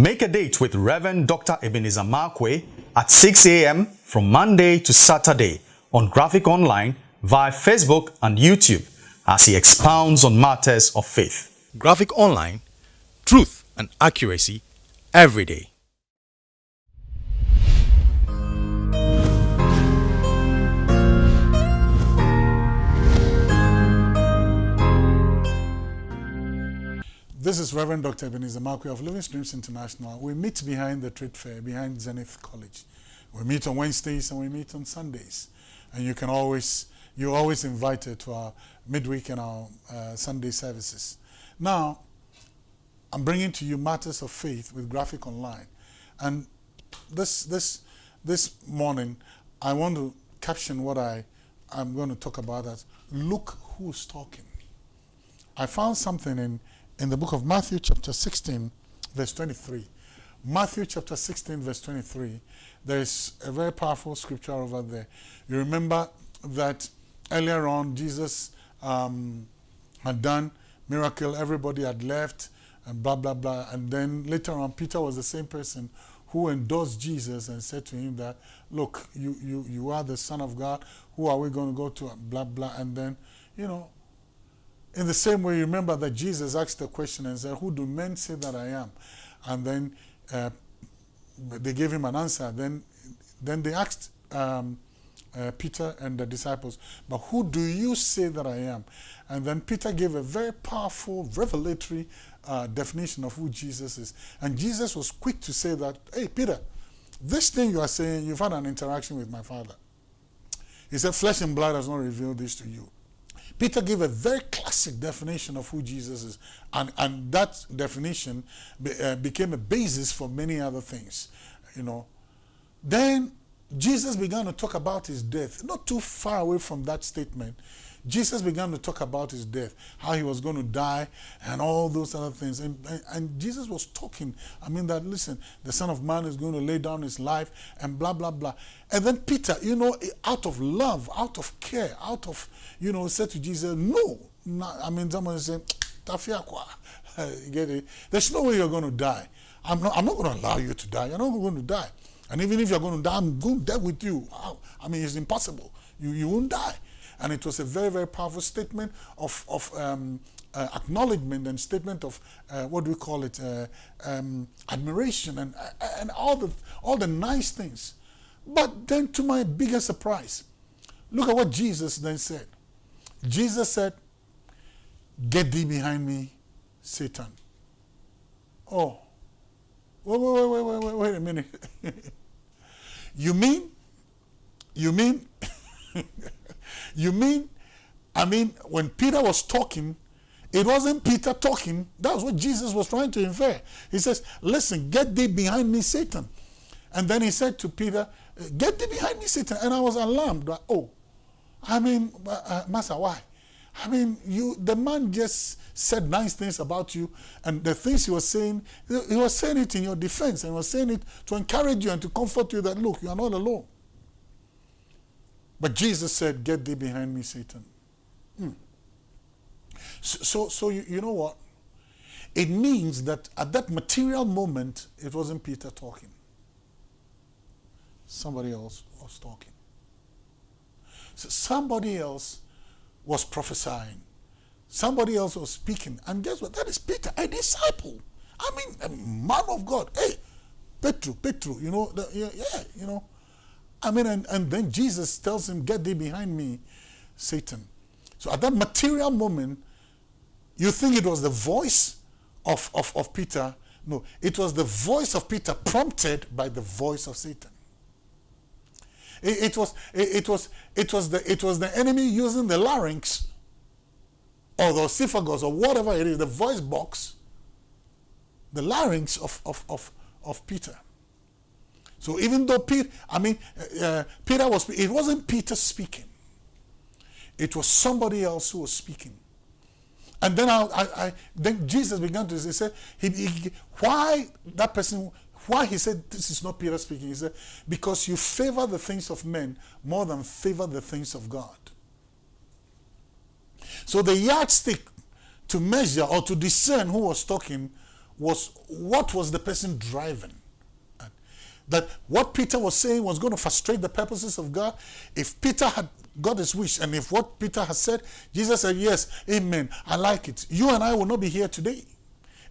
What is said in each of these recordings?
Make a date with Reverend Dr. Ebenezer Markwei at 6 a.m. from Monday to Saturday on Graphic Online via Facebook and YouTube as he expounds on matters of faith. Graphic Online, truth and accuracy every day. This is Reverend Dr. Ebenezer Markwei of Living Streams International. We meet behind the trade fair, behind Zenith College. We meet on Wednesdays and we meet on Sundays. And you can always, you're always invited to our midweek and our uh, Sunday services. Now, I'm bringing to you matters of faith with Graphic Online. And this, this, this morning, I want to caption what I, I'm going to talk about as look who's talking. I found something in in the book of Matthew, chapter 16, verse 23. Matthew, chapter 16, verse 23. There is a very powerful scripture over there. You remember that earlier on, Jesus um, had done miracle, everybody had left, and blah, blah, blah. And then later on, Peter was the same person who endorsed Jesus and said to him that, look, you, you, you are the Son of God. Who are we going to go to? Blah, blah. And then, you know, in the same way, remember that Jesus asked the question and said, Who do men say that I am? And then uh, they gave him an answer. Then, then they asked um, uh, Peter and the disciples, But who do you say that I am? And then Peter gave a very powerful, revelatory uh, definition of who Jesus is. And Jesus was quick to say that, Hey, Peter, this thing you are saying, you've had an interaction with my Father. He said, Flesh and blood has not revealed this to you Peter gave a very classic definition of who Jesus is, and, and that definition be, uh, became a basis for many other things, you know. Then Jesus began to talk about his death, not too far away from that statement. Jesus began to talk about his death, how he was going to die, and all those other things. And, and, Jesus was talking, I mean, that listen, the Son of Man is going to lay down his life, and blah, blah, blah. And then Peter, you know, out of love, out of care, out of, you know, said to Jesus, No. Not, I mean, someone said, Tofiakwa. Get it? There's no way you're going to die. I'm not, I'm not going to allow you to die. You're not going to die. And even if you're going to die, I'm going to die with you. I mean, it's impossible. You, you won't die. And it was a very, very powerful statement of, of um, uh, acknowledgement and statement of, uh, what do we call it, uh, um, admiration and, uh, and all, the, all the nice things. But then to my biggest surprise, look at what Jesus then said. Jesus said, get thee behind me, Satan. Oh, wait, wait, wait, wait, wait, wait a minute. you mean, you mean You mean, I mean, when Peter was talking, it wasn't Peter talking. That's what Jesus was trying to infer. He says, listen, get thee behind me, Satan. And then he said to Peter, get thee behind me, Satan. And I was alarmed. Like, oh, I mean, uh, uh, Master, why? I mean, you the man just said nice things about you, and the things he was saying, he was saying it in your defense, and he was saying it to encourage you and to comfort you that, look, you are not alone. But Jesus said, Get thee behind me, Satan. Hmm. So, so, you, you know what? It means that at that material moment, it wasn't Peter talking. Somebody else was talking. So somebody else was prophesying. Somebody else was speaking. And guess what? That is Peter, a disciple. I mean, a man of God. Hey, Petru, Petru, you know, the, yeah, yeah, you know. I mean, and, and then Jesus tells him, Get thee behind me, Satan. So at that material moment, you think it was the voice of, of, of Peter. No, it was the voice of Peter prompted by the voice of Satan. It, it was, it, it, was, it, was the, it was the enemy using the larynx or the oesophagus or whatever it is, the voice box, the larynx of, of, of, of Peter. So even though Peter, I mean, uh, uh, Peter was, it wasn't Peter speaking. It was somebody else who was speaking. And then I, I, I then Jesus began to say, he, he, why that person, why he said this is not Peter speaking. He said, because you favor the things of men more than favor the things of God. So the yardstick to measure or to discern who was talking was what was the person driving? That what Peter was saying was going to frustrate the purposes of God. If Peter had got his wish, and if what Peter has said, Jesus said, Yes, amen, I like it. You and I will not be here today.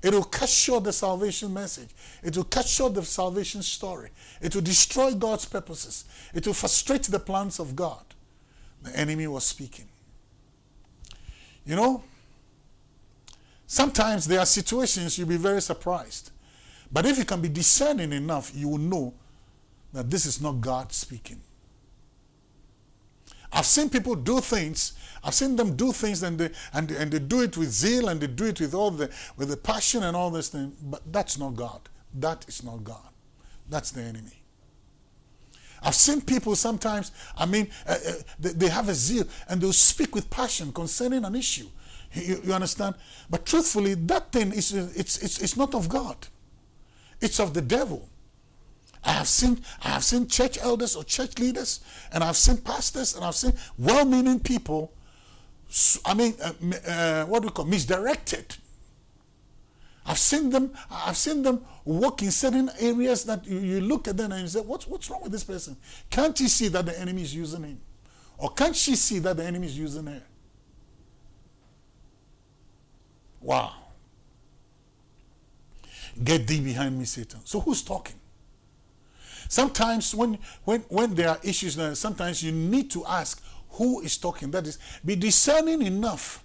It will cut short the salvation message. It will cut short the salvation story. It will destroy God's purposes. It will frustrate the plans of God. The enemy was speaking. You know, sometimes there are situations you'll be very surprised. But if you can be discerning enough, you will know that this is not God speaking. I've seen people do things. I've seen them do things and they, and, and they do it with zeal and they do it with all the with the passion and all this thing. But that's not God. That is not God. That's the enemy. I've seen people sometimes, I mean, uh, uh, they, they, have a zeal and they'll speak with passion concerning an issue. You, you understand? But truthfully, that thing is it's, it's, it's not of God. It's of the devil. I have seen I have seen church elders or church leaders, and I've seen pastors, and I've seen well-meaning people. I mean, uh, uh, what do we call misdirected. I've seen them. I've seen them walk in certain areas that you, you look at them and you say, "What's what's wrong with this person? Can't you see that the enemy is using him, or can't she see that the enemy is using her?" Wow. Get thee behind me, Satan. So who's talking? Sometimes when, when, when there are issues, uh, sometimes you need to ask who is talking. That is, be discerning enough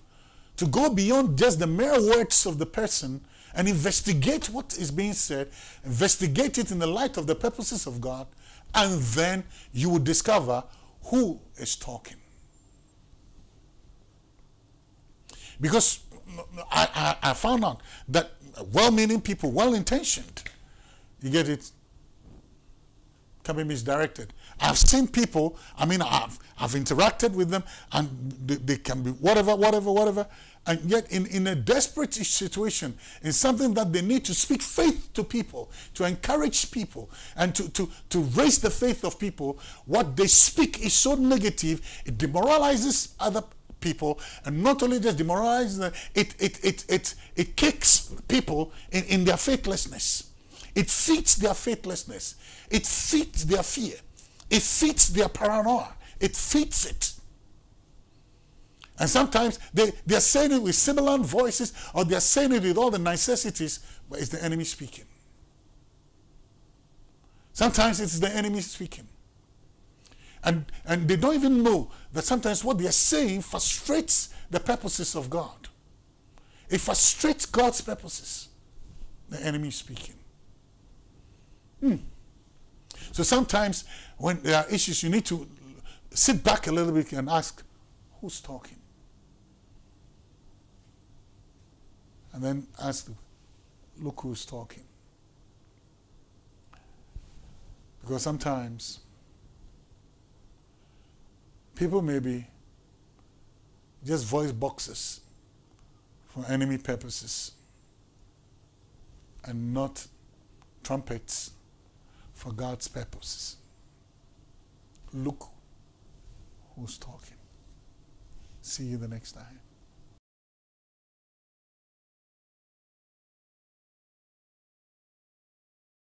to go beyond just the mere words of the person and investigate what is being said, investigate it in the light of the purposes of God, and then you will discover who is talking. Because I, I, I found out that well-meaning people, well-intentioned, you get it, can be misdirected. I've seen people, I mean, I've, I've interacted with them and they, they, can be whatever, whatever, whatever. And yet in, in a desperate situation, in something that they need to speak faith to people, to encourage people, and to, to, to raise the faith of people, what they speak is so negative, it demoralizes other people and not only just demoralizes them, it, it, it, it, it kicks people in, in their faithlessness. It feeds their faithlessness. It feeds their fear. It feeds their paranoia. It feeds it. And sometimes they, they're saying it with sibilant voices or they're saying it with all the necessities, but it's the enemy speaking. Sometimes it's the enemy speaking. And, and they don't even know that sometimes what they're saying frustrates the purposes of God. It frustrates God's purposes. The enemy is speaking. Hmm. So sometimes when there are issues, you need to sit back a little bit and ask, who's talking? And then ask, look who's talking. Because sometimes people may be just voice boxes for enemy purposes and not trumpets for God's purposes. Look who's talking. See you the next time.